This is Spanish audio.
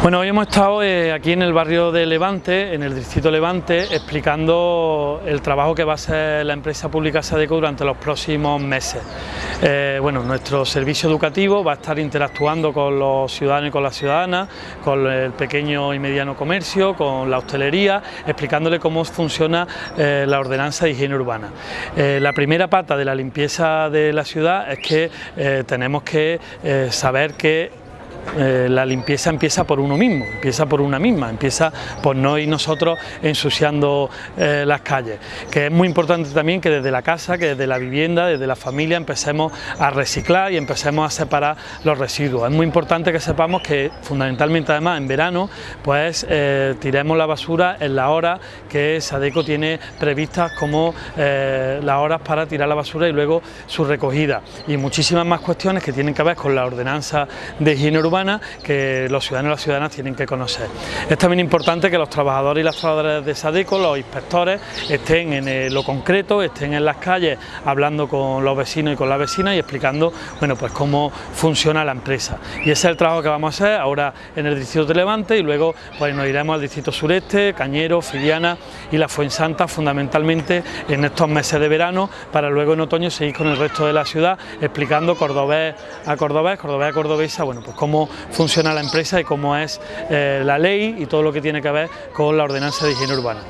Bueno, hoy hemos estado eh, aquí en el barrio de Levante, en el distrito Levante, explicando el trabajo que va a hacer la empresa pública Sadeco durante los próximos meses. Eh, bueno, nuestro servicio educativo va a estar interactuando con los ciudadanos y con las ciudadanas, con el pequeño y mediano comercio, con la hostelería, explicándole cómo funciona eh, la ordenanza de higiene urbana. la primera pata de la limpieza de la ciudad es que tenemos que saber que eh, la limpieza empieza por uno mismo, empieza por una misma, empieza por no ir nosotros ensuciando eh, las calles, que es muy importante también que desde la casa, que desde la vivienda, desde la familia empecemos a reciclar y empecemos a separar los residuos. Es muy importante que sepamos que fundamentalmente además en verano pues eh, tiremos la basura en la hora que Sadeco tiene previstas como las horas para tirar la basura y luego su recogida y muchísimas más cuestiones que tienen que ver con la ordenanza de higiene urbana que los ciudadanos y las ciudadanas tienen que conocer. Es también importante que los trabajadores y las trabajadoras de SADECO, los inspectores, estén en eh, lo concreto, estén en las calles hablando con los vecinos y con las vecinas y explicando bueno, pues cómo funciona la empresa. Y ese es el trabajo que vamos a hacer ahora en el distrito de Levante y luego pues, nos iremos al distrito sureste, Cañero, Filiana y la Fuensanta fundamentalmente en estos meses de verano para luego en otoño seguir con el resto de la ciudad explicando cordobés a cordobés, cordobés a cordobesa, bueno pues funciona la empresa y cómo es eh, la ley y todo lo que tiene que ver con la ordenanza de higiene urbana.